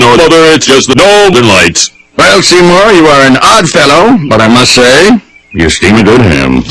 No, other, it's just the Northern Lights. Well, Seymour, you are an odd fellow, but I must say, you steam a good ham.